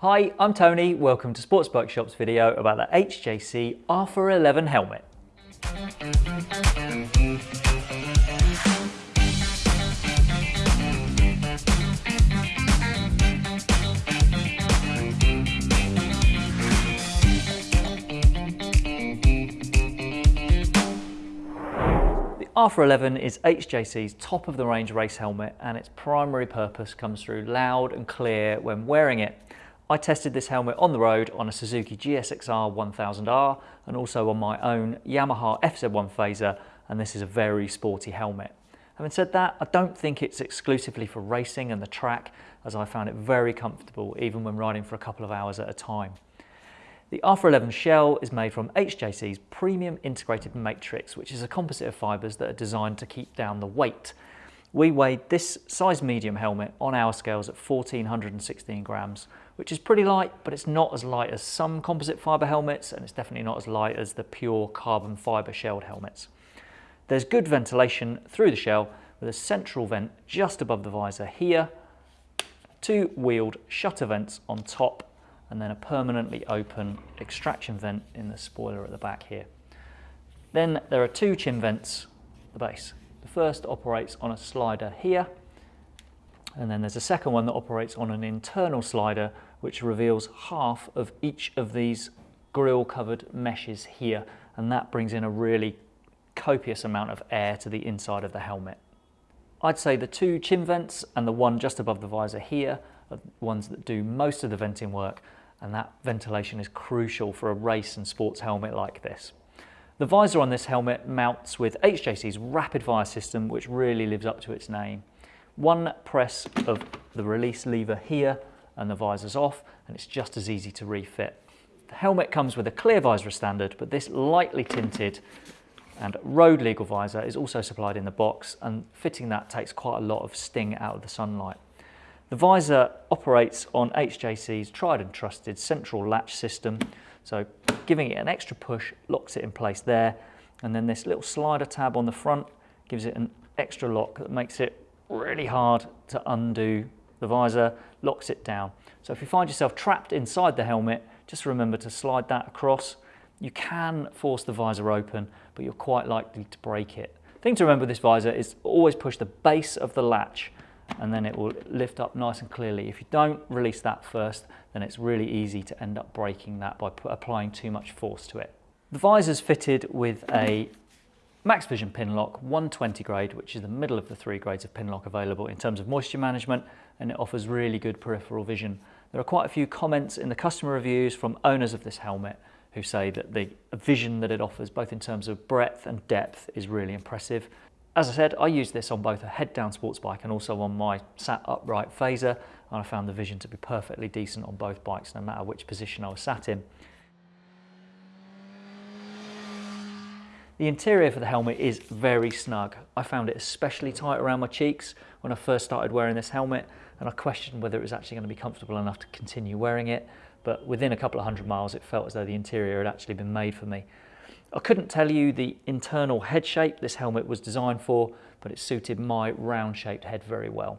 Hi, I'm Tony. Welcome to Sports Bike Shop's video about the HJC Alpha 11 helmet. Alpha 11 is HJC's top of the range race helmet and its primary purpose comes through loud and clear when wearing it. I tested this helmet on the road on a Suzuki GSXR 1000R and also on my own Yamaha FZ1 Fazer and this is a very sporty helmet. Having said that, I don't think it's exclusively for racing and the track as I found it very comfortable even when riding for a couple of hours at a time. The Alpha 11 shell is made from HJC's premium integrated matrix, which is a composite of fibres that are designed to keep down the weight. We weighed this size medium helmet on our scales at 1416 grams, which is pretty light, but it's not as light as some composite fibre helmets, and it's definitely not as light as the pure carbon fibre shelled helmets. There's good ventilation through the shell with a central vent just above the visor here, two wheeled shutter vents on top and then a permanently open extraction vent in the spoiler at the back here. Then there are two chin vents at the base. The first operates on a slider here, and then there's a second one that operates on an internal slider which reveals half of each of these grill covered meshes here, and that brings in a really copious amount of air to the inside of the helmet. I'd say the two chin vents and the one just above the visor here are ones that do most of the venting work and that ventilation is crucial for a race and sports helmet like this. The visor on this helmet mounts with HJC's rapid fire system which really lives up to its name. One press of the release lever here and the visor's off and it's just as easy to refit. The helmet comes with a clear visor standard but this lightly tinted and road legal visor is also supplied in the box and fitting that takes quite a lot of sting out of the sunlight. The visor operates on HJC's tried and trusted central latch system. So giving it an extra push locks it in place there. And then this little slider tab on the front gives it an extra lock that makes it really hard to undo the visor, locks it down. So if you find yourself trapped inside the helmet, just remember to slide that across. You can force the visor open, but you're quite likely to break it. thing to remember with this visor is always push the base of the latch and then it will lift up nice and clearly. If you don't release that first, then it's really easy to end up breaking that by applying too much force to it. The visor is fitted with a Max Vision Pinlock 120 grade, which is the middle of the three grades of Pinlock available in terms of moisture management, and it offers really good peripheral vision. There are quite a few comments in the customer reviews from owners of this helmet who say that the vision that it offers, both in terms of breadth and depth, is really impressive. As I said, I use this on both a head-down sports bike and also on my sat upright Fazer, and I found the vision to be perfectly decent on both bikes, no matter which position I was sat in. The interior for the helmet is very snug. I found it especially tight around my cheeks when I first started wearing this helmet, and I questioned whether it was actually going to be comfortable enough to continue wearing it, but within a couple of hundred miles it felt as though the interior had actually been made for me. I couldn't tell you the internal head shape this helmet was designed for, but it suited my round shaped head very well.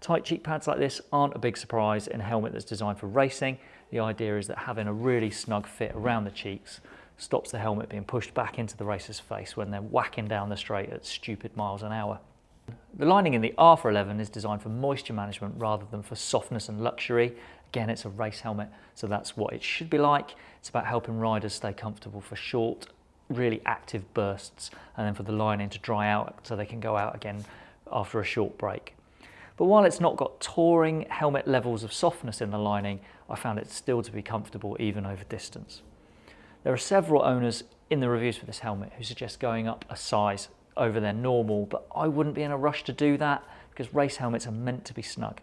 Tight cheek pads like this aren't a big surprise in a helmet that's designed for racing. The idea is that having a really snug fit around the cheeks stops the helmet being pushed back into the racer's face when they're whacking down the straight at stupid miles an hour. The lining in the Alpha 11 is designed for moisture management rather than for softness and luxury. Again, it's a race helmet, so that's what it should be like. It's about helping riders stay comfortable for short really active bursts and then for the lining to dry out so they can go out again after a short break. But while it's not got touring helmet levels of softness in the lining, I found it still to be comfortable even over distance. There are several owners in the reviews for this helmet who suggest going up a size over their normal, but I wouldn't be in a rush to do that because race helmets are meant to be snug.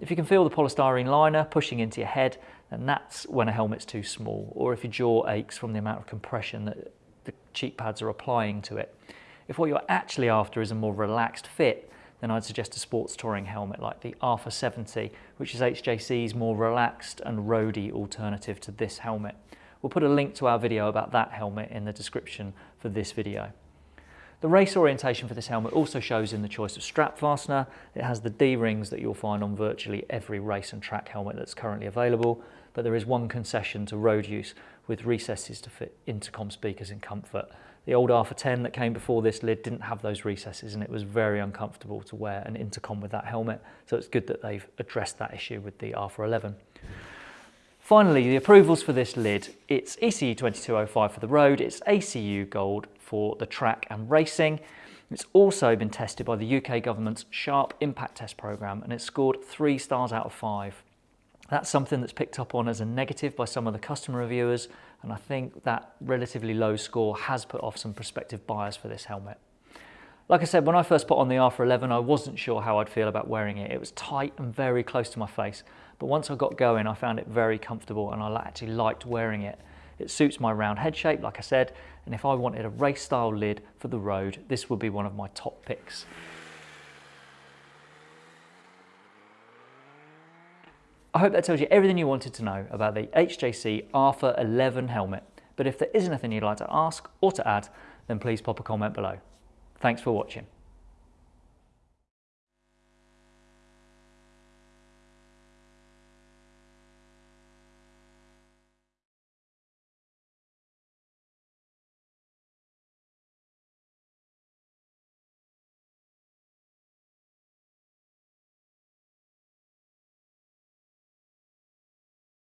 If you can feel the polystyrene liner pushing into your head, then that's when a helmet's too small, or if your jaw aches from the amount of compression that cheek pads are applying to it. If what you're actually after is a more relaxed fit, then I'd suggest a sports touring helmet like the Alpha 70, which is HJC's more relaxed and roady alternative to this helmet. We'll put a link to our video about that helmet in the description for this video. The race orientation for this helmet also shows in the choice of strap fastener. It has the D-rings that you'll find on virtually every race and track helmet that's currently available, but there is one concession to road use with recesses to fit intercom speakers in comfort. The old Alpha 10 that came before this lid didn't have those recesses and it was very uncomfortable to wear an intercom with that helmet, so it's good that they've addressed that issue with the Alpha 11. Finally, the approvals for this lid, it's ECE 2205 for the road, it's ACU Gold for the track and racing. It's also been tested by the UK government's Sharp Impact Test Programme and it scored three stars out of five. That's something that's picked up on as a negative by some of the customer reviewers and I think that relatively low score has put off some prospective buyers for this helmet. Like I said, when I first put on the Alpha 11, I wasn't sure how I'd feel about wearing it. It was tight and very close to my face, but once I got going, I found it very comfortable and I actually liked wearing it. It suits my round head shape, like I said, and if I wanted a race style lid for the road, this would be one of my top picks. I hope that tells you everything you wanted to know about the HJC Alpha 11 helmet. But if there is anything you'd like to ask or to add, then please pop a comment below. Thanks for watching.